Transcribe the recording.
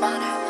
Mono.